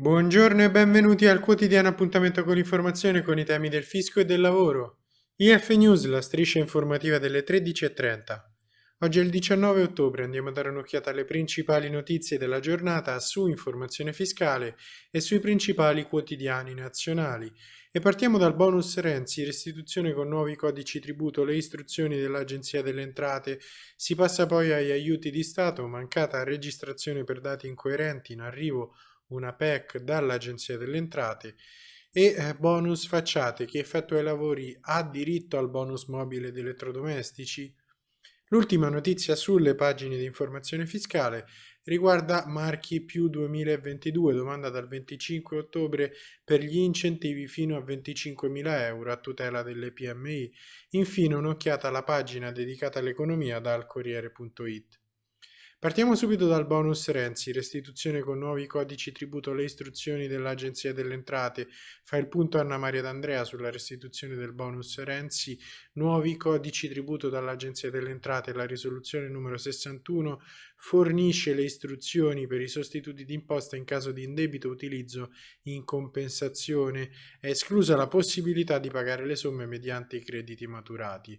Buongiorno e benvenuti al quotidiano appuntamento con l'informazione con i temi del fisco e del lavoro. IF News, la striscia informativa delle 13.30. Oggi è il 19 ottobre, andiamo a dare un'occhiata alle principali notizie della giornata su informazione fiscale e sui principali quotidiani nazionali. E partiamo dal bonus Renzi, restituzione con nuovi codici tributo, le istruzioni dell'Agenzia delle Entrate, si passa poi agli aiuti di Stato, mancata registrazione per dati incoerenti in arrivo una PEC dall'Agenzia delle Entrate e eh, bonus facciate chi effettua i lavori ha diritto al bonus mobile di elettrodomestici. L'ultima notizia sulle pagine di informazione fiscale riguarda Marchi più 2022, domanda dal 25 ottobre per gli incentivi fino a 25.000 euro a tutela delle PMI. Infine un'occhiata alla pagina dedicata all'economia dal Corriere.it. Partiamo subito dal bonus Renzi, restituzione con nuovi codici tributo alle istruzioni dell'Agenzia delle Entrate. Fa il punto Anna Maria D'Andrea sulla restituzione del bonus Renzi, nuovi codici tributo dall'Agenzia delle Entrate. La risoluzione numero 61 fornisce le istruzioni per i sostituti d'imposta in caso di indebito utilizzo in compensazione. È esclusa la possibilità di pagare le somme mediante i crediti maturati.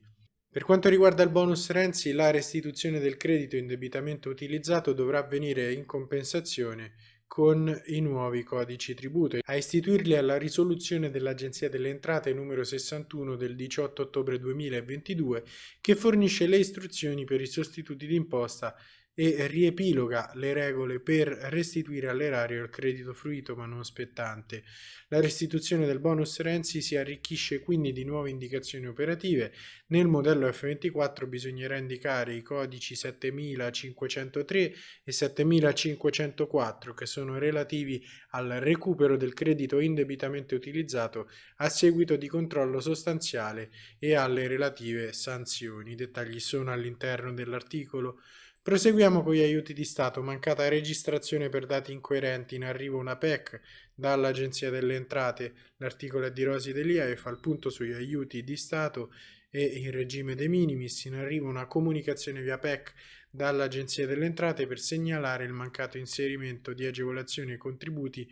Per quanto riguarda il bonus Renzi, la restituzione del credito indebitamente utilizzato dovrà avvenire in compensazione con i nuovi codici tributo. A istituirli alla risoluzione dell'Agenzia delle Entrate numero 61 del 18 ottobre 2022 che fornisce le istruzioni per i sostituti d'imposta e riepiloga le regole per restituire all'erario il credito fruito ma non spettante. La restituzione del bonus Renzi si arricchisce quindi di nuove indicazioni operative. Nel modello F24 bisognerà indicare i codici 7503 e 7504 che sono relativi al recupero del credito indebitamente utilizzato a seguito di controllo sostanziale e alle relative sanzioni. I dettagli sono all'interno dell'articolo Proseguiamo con gli aiuti di Stato. Mancata registrazione per dati incoerenti. In arrivo una PEC dall'Agenzia delle Entrate. L'articolo è di Rosi Delia e fa il punto sugli aiuti di Stato e il regime de minimis. In arrivo una comunicazione via PEC dall'Agenzia delle Entrate per segnalare il mancato inserimento di agevolazioni e contributi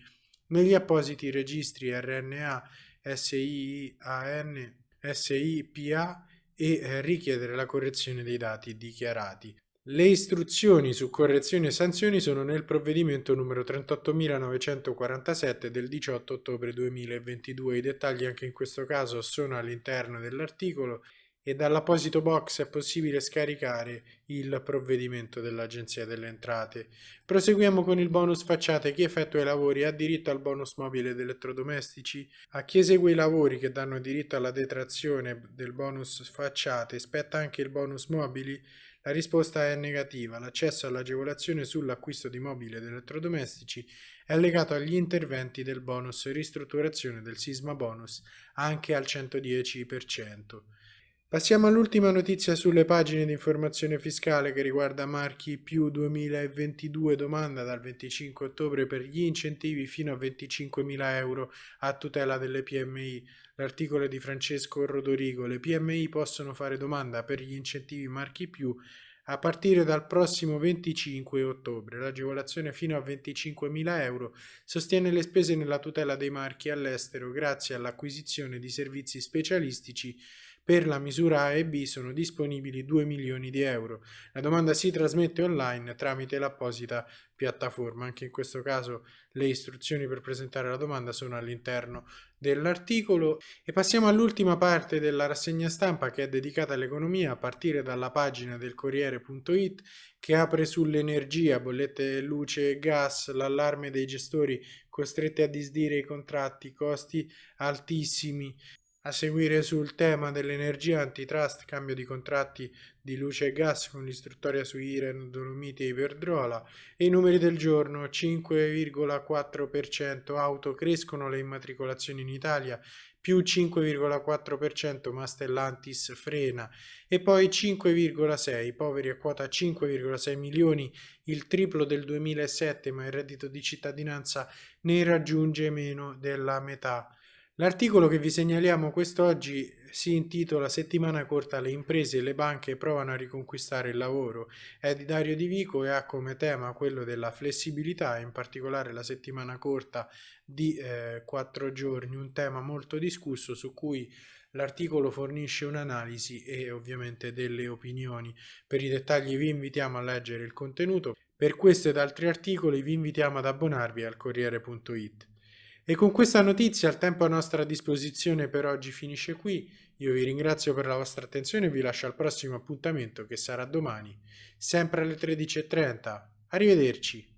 negli appositi registri RNA, SIAN, SIPA e richiedere la correzione dei dati dichiarati. Le istruzioni su correzioni e sanzioni sono nel provvedimento numero 38.947 del 18 ottobre 2022. I dettagli anche in questo caso sono all'interno dell'articolo e dall'apposito box è possibile scaricare il provvedimento dell'Agenzia delle Entrate. Proseguiamo con il bonus facciate. Chi effettua i lavori ha diritto al bonus mobile ed elettrodomestici? A chi esegue i lavori che danno diritto alla detrazione del bonus facciate spetta anche il bonus mobili? La risposta è negativa. L'accesso all'agevolazione sull'acquisto di mobili ed elettrodomestici è legato agli interventi del bonus ristrutturazione del sisma bonus anche al 110%. Passiamo all'ultima notizia sulle pagine di informazione fiscale che riguarda Marchi più 2022 domanda dal 25 ottobre per gli incentivi fino a 25.000 euro a tutela delle PMI. L'articolo è di Francesco Rodorigo. Le PMI possono fare domanda per gli incentivi Marchi più a partire dal prossimo 25 ottobre. L'agevolazione fino a 25.000 euro sostiene le spese nella tutela dei marchi all'estero grazie all'acquisizione di servizi specialistici per la misura A e B sono disponibili 2 milioni di euro. La domanda si trasmette online tramite l'apposita piattaforma. Anche in questo caso le istruzioni per presentare la domanda sono all'interno dell'articolo. E passiamo all'ultima parte della rassegna stampa che è dedicata all'economia a partire dalla pagina del Corriere.it che apre sull'energia, bollette luce e gas, l'allarme dei gestori costretti a disdire i contratti, costi altissimi, a seguire sul tema dell'energia antitrust, cambio di contratti di luce e gas con l'istruttoria su Iren, Dolomiti e Iberdrola e i numeri del giorno 5,4% auto crescono le immatricolazioni in Italia più 5,4% ma Stellantis frena e poi 5,6 poveri a quota 5,6 milioni il triplo del 2007 ma il reddito di cittadinanza ne raggiunge meno della metà L'articolo che vi segnaliamo quest'oggi si intitola Settimana corta le imprese e le banche provano a riconquistare il lavoro. È di Dario Di Vico e ha come tema quello della flessibilità, in particolare la settimana corta di eh, quattro giorni, un tema molto discusso su cui l'articolo fornisce un'analisi e ovviamente delle opinioni. Per i dettagli vi invitiamo a leggere il contenuto. Per questo ed altri articoli vi invitiamo ad abbonarvi al Corriere.it. E con questa notizia il tempo a nostra disposizione per oggi finisce qui. Io vi ringrazio per la vostra attenzione e vi lascio al prossimo appuntamento che sarà domani, sempre alle 13.30. Arrivederci.